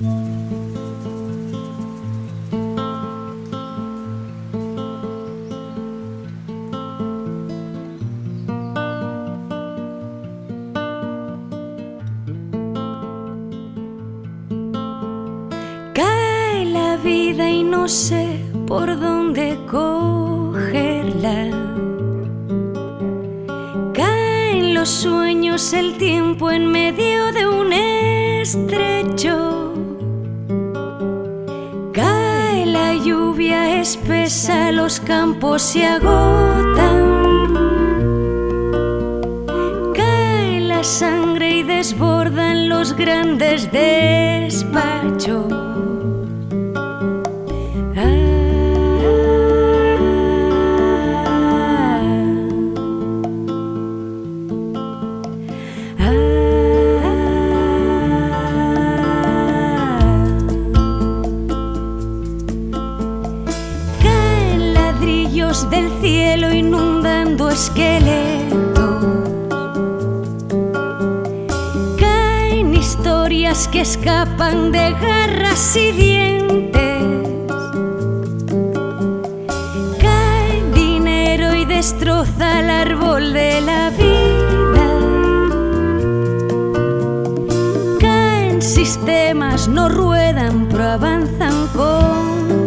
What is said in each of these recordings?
Cae la vida y no sé por dónde cogerla. Caen los sueños, el tiempo en medio de un estrecho. Espesa, los campos se agotan. Cae la sangre y desbordan los grandes despachos. Del cielo inundando esqueletos. Caen historias que escapan de garras y dientes. Cae dinero y destroza el árbol de la vida. Caen sistemas, no ruedan, pero avanzan con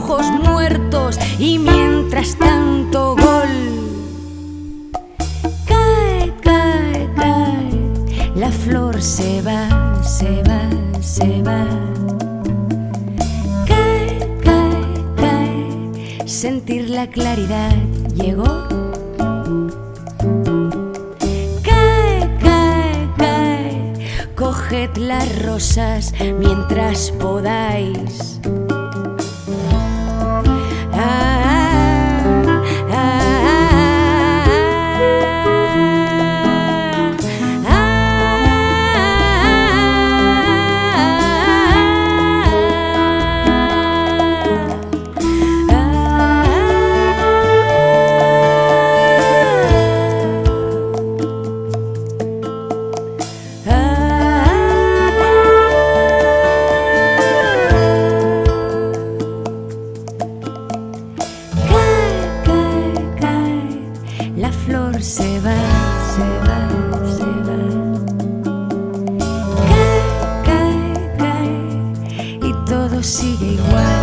dibujos muertos y mientras tanto gol. Cae, cae, cae, la flor se va, se va, se va. Cae, cae, cae, sentir la claridad llegó. Cae, cae, cae, coged las rosas mientras podáis. Se va, se va, se va. Cae, cae, cae, y todo sigue igual.